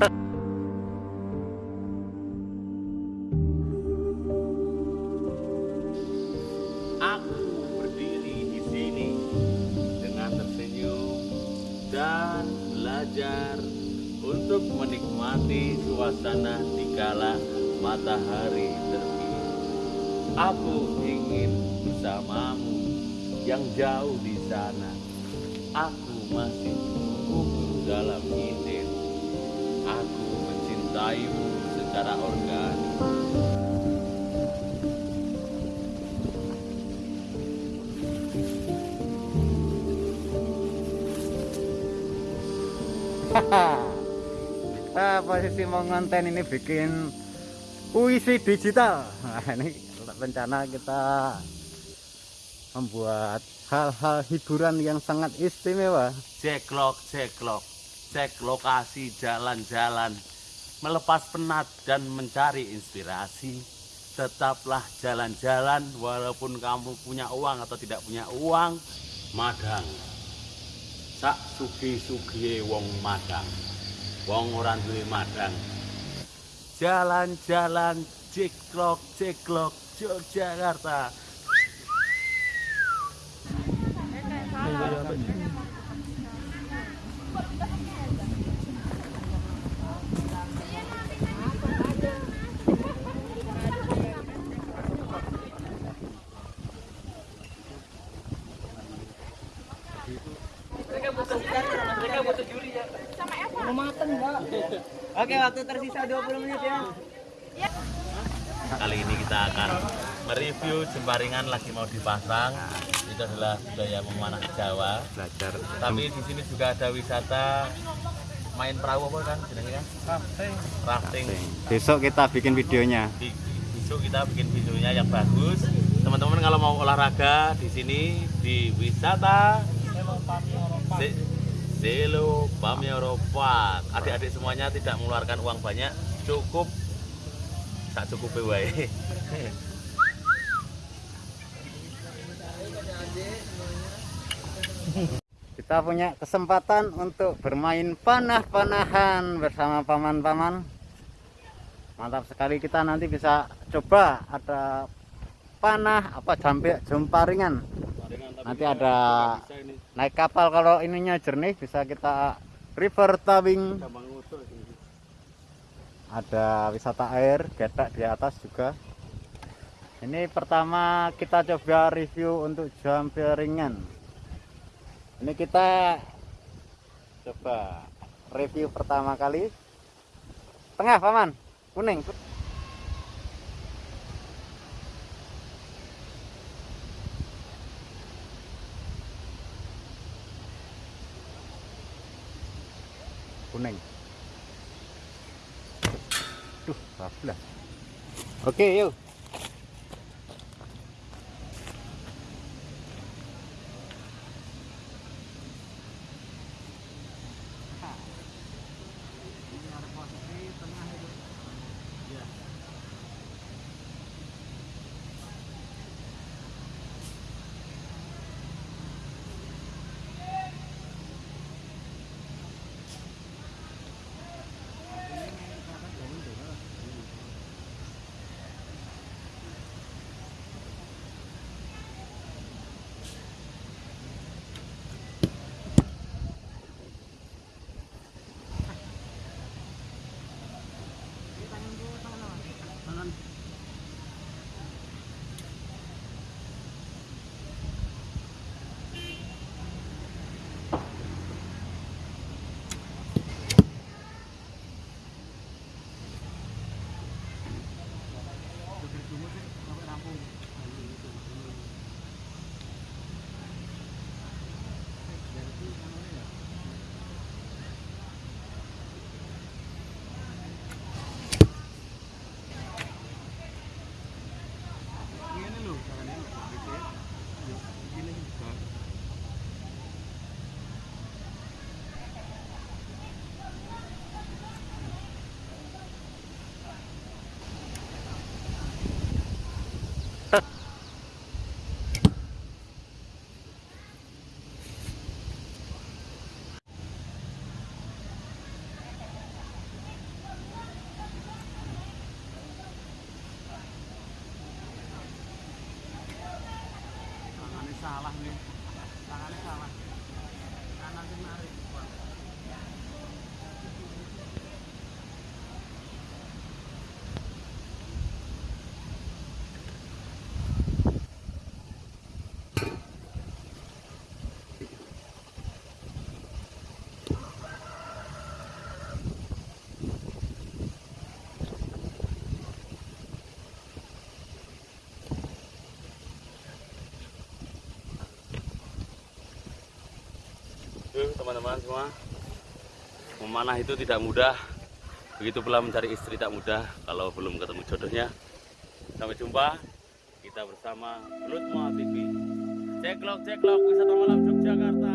Aku berdiri di sini dengan tersenyum dan belajar untuk menikmati suasana di kala matahari terbit. Aku ingin bersamamu yang jauh di sana. Aku masih gugur dalam izin. Mencintaimu secara organik. kita posisi mau ngonten ini bikin puisi digital. Nah ini rencana kita membuat hal-hal hiburan yang sangat istimewa. Ceklok ceklok cek lokasi jalan-jalan melepas penat dan mencari inspirasi. Tetaplah jalan-jalan walaupun kamu punya uang atau tidak punya uang madang. Sak sugi-sugi wong madang. Wong ora duwe madang. Jalan-jalan ceklok ceklok Yogyakarta Oke, waktu tersisa 20 menit ya. Kali ini kita akan mereview Jemparingan lagi mau dipasang. Itu adalah budaya memanah Jawa. belajar Tapi di sini juga ada wisata main perahu apa kan jenengnya? Rafting. Rafting. besok kita bikin videonya besok kita bikin videonya yang bagus. Teman-teman kalau mau olahraga di sini di wisata Selo Pamioro Park. Adik-adik semuanya tidak mengeluarkan uang banyak, cukup tak cukup wae. kita punya kesempatan untuk bermain panah-panahan bersama paman-paman mantap sekali kita nanti bisa coba ada panah apa jambe jemparingan nanti ada naik kapal kalau ininya jernih bisa kita river tubing ada wisata air gedak di atas juga. Ini pertama kita coba review untuk jamperingan ini kita coba review pertama kali. Tengah paman. Kuning kuning Duh, bablas. Oke, yuk. Amen. Teman-teman semua. Memanah itu tidak mudah. Begitu pula mencari istri tak mudah kalau belum ketemu jodohnya. Sampai jumpa. Kita bersama Lutma TV. Ceklok ceklok wisata malam Yogyakarta.